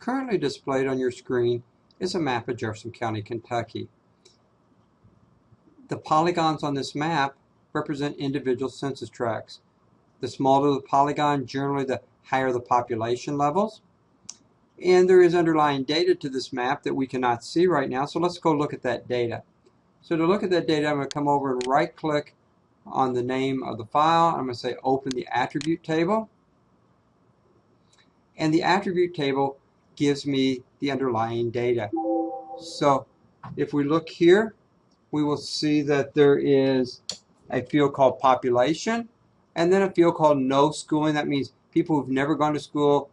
Currently displayed on your screen is a map of Jefferson County, Kentucky. The polygons on this map represent individual census tracts. The smaller the polygon, generally the higher the population levels. And there is underlying data to this map that we cannot see right now, so let's go look at that data. So to look at that data, I'm going to come over and right click on the name of the file. I'm going to say open the attribute table. And the attribute table gives me the underlying data. So if we look here, we will see that there is a field called population and then a field called no schooling. That means people who've never gone to school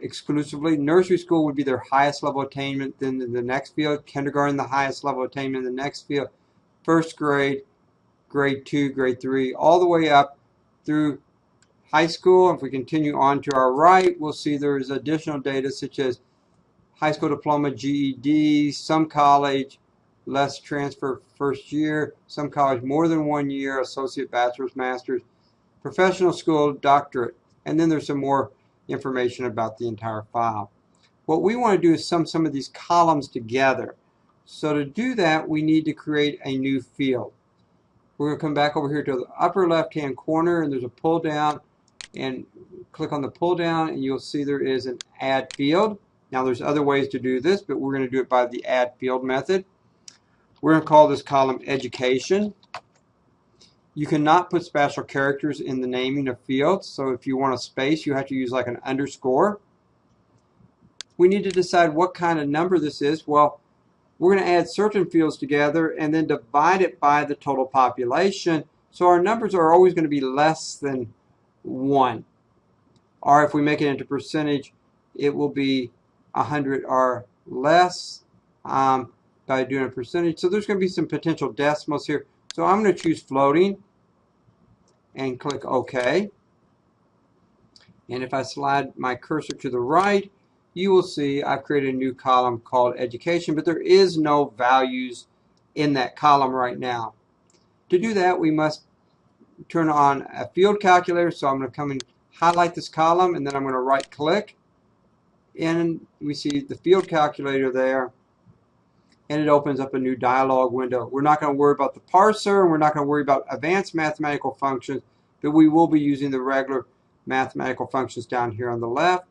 exclusively. Nursery school would be their highest level attainment. Then the next field, kindergarten, the highest level attainment. The next field, first grade, grade two, grade three, all the way up through high school. If we continue on to our right, we'll see there is additional data such as high school diploma, GED, some college, less transfer first year, some college more than one year, associate, bachelor's, master's, professional school, doctorate. And then there's some more information about the entire file. What we want to do is sum some of these columns together. So to do that, we need to create a new field. We're going to come back over here to the upper left-hand corner, and there's a pull down, and click on the pull down, and you'll see there is an add field. Now there's other ways to do this, but we're going to do it by the add field method. We're going to call this column education. You cannot put special characters in the naming of fields, so if you want a space, you have to use like an underscore. We need to decide what kind of number this is. Well, we're going to add certain fields together and then divide it by the total population. So our numbers are always going to be less than 1. Or if we make it into percentage, it will be 100 or less um, by doing a percentage. So there's going to be some potential decimals here. So I'm going to choose floating and click OK. And if I slide my cursor to the right, you will see I've created a new column called education, but there is no values in that column right now. To do that, we must turn on a field calculator. So I'm going to come and highlight this column, and then I'm going to right click. And we see the field calculator there and it opens up a new dialog window. We're not going to worry about the parser, and we're not going to worry about advanced mathematical functions, but we will be using the regular mathematical functions down here on the left.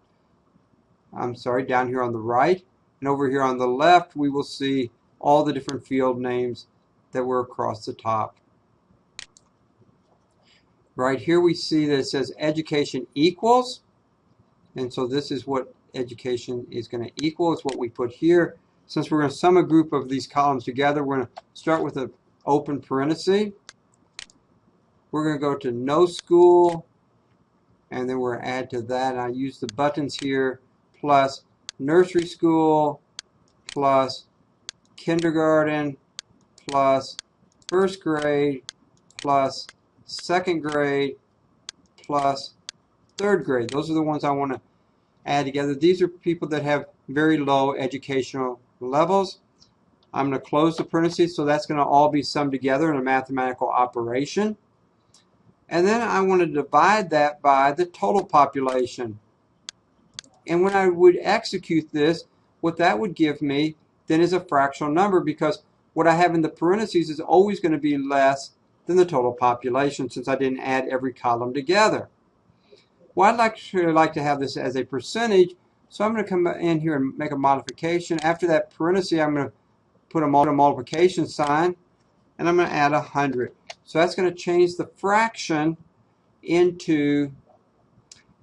I'm sorry, down here on the right. And over here on the left, we will see all the different field names that were across the top. Right here we see that it says education equals. And so this is what education is going to equal. It's what we put here. Since we're going to sum a group of these columns together, we're going to start with an open parenthesis. We're going to go to no school, and then we're going to add to that. And I use the buttons here, plus nursery school, plus kindergarten, plus first grade, plus second grade, plus third grade. Those are the ones I want to add together. These are people that have very low educational levels. I'm going to close the parentheses, so that's going to all be summed together in a mathematical operation. And then I want to divide that by the total population. And when I would execute this, what that would give me then is a fractional number because what I have in the parentheses is always going to be less than the total population since I didn't add every column together. Well, I'd like to, like to have this as a percentage so I'm going to come in here and make a modification. After that parenthesis, I'm going to put a multiplication sign, and I'm going to add 100. So that's going to change the fraction into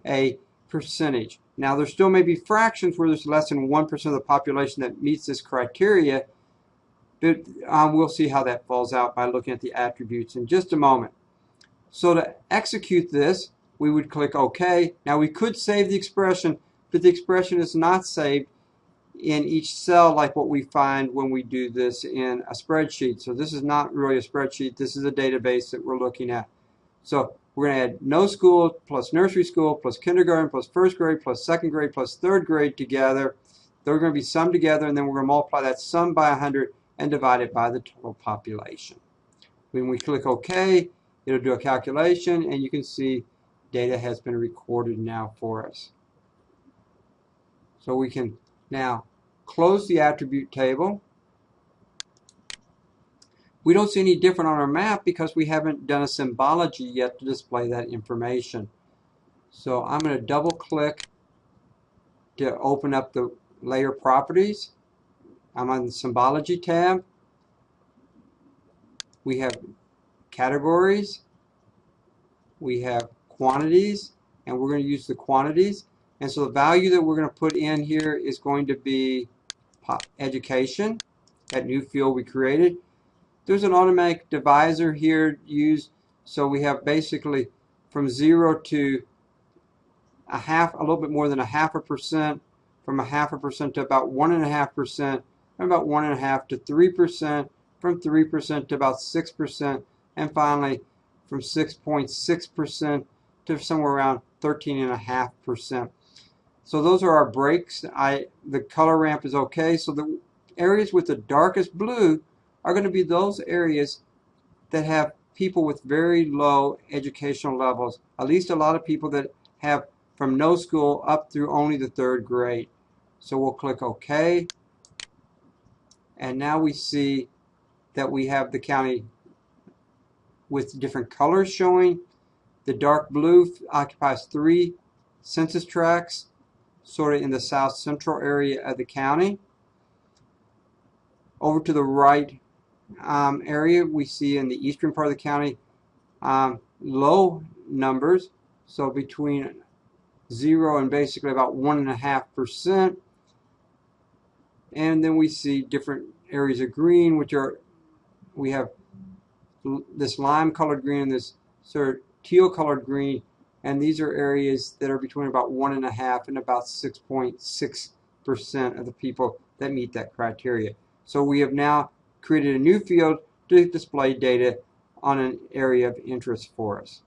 a percentage. Now, there still may be fractions where there's less than 1% of the population that meets this criteria, but um, we'll see how that falls out by looking at the attributes in just a moment. So to execute this, we would click OK. Now, we could save the expression but the expression is not saved in each cell like what we find when we do this in a spreadsheet. So this is not really a spreadsheet. This is a database that we're looking at. So we're going to add no school plus nursery school plus kindergarten plus first grade plus second grade plus third grade together. They're going to be summed together and then we're going to multiply that sum by 100 and divide it by the total population. When we click OK, it'll do a calculation and you can see data has been recorded now for us. So we can now close the attribute table. We don't see any different on our map because we haven't done a symbology yet to display that information. So I'm going to double click to open up the layer properties. I'm on the symbology tab. We have categories. We have quantities and we're going to use the quantities. And so the value that we're going to put in here is going to be education, that new field we created. There's an automatic divisor here used, so we have basically from zero to a half, a little bit more than a half a percent, from a half a percent to about one and a half percent, from about one and a half to three percent, from three percent to about six percent, and finally from 6.6 percent to somewhere around 13 and a half percent. So those are our breaks. I the color ramp is okay. So the areas with the darkest blue are going to be those areas that have people with very low educational levels. At least a lot of people that have from no school up through only the third grade. So we'll click OK. And now we see that we have the county with different colors showing. The dark blue occupies three census tracts sort of in the south central area of the county. Over to the right um, area, we see in the eastern part of the county um, low numbers, so between zero and basically about one and a half percent. And then we see different areas of green, which are we have this lime colored green, this sort of teal colored green, and these are areas that are between about one and a half and about 6.6 percent of the people that meet that criteria. So we have now created a new field to display data on an area of interest for us.